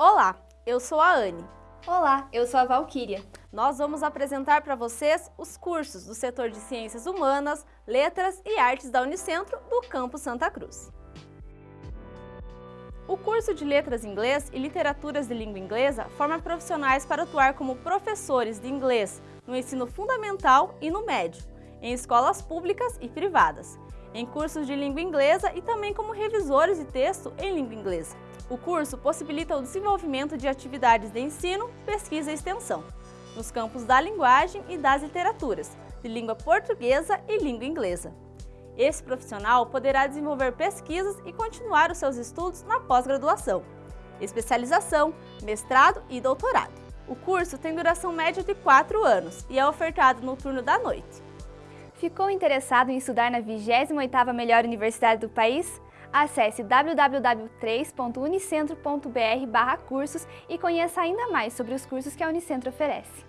Olá, eu sou a Anne. Olá, eu sou a Valquíria. Nós vamos apresentar para vocês os cursos do setor de Ciências Humanas, Letras e Artes da Unicentro do Campo Santa Cruz. O curso de Letras Inglês e Literaturas de Língua Inglesa forma profissionais para atuar como professores de inglês no ensino fundamental e no médio, em escolas públicas e privadas, em cursos de língua inglesa e também como revisores de texto em língua inglesa. O curso possibilita o desenvolvimento de atividades de ensino, pesquisa e extensão, nos campos da linguagem e das literaturas, de língua portuguesa e língua inglesa. Esse profissional poderá desenvolver pesquisas e continuar os seus estudos na pós-graduação, especialização, mestrado e doutorado. O curso tem duração média de 4 anos e é ofertado no turno da noite. Ficou interessado em estudar na 28ª melhor universidade do país? Acesse www.3.unicentro.br cursos e conheça ainda mais sobre os cursos que a Unicentro oferece.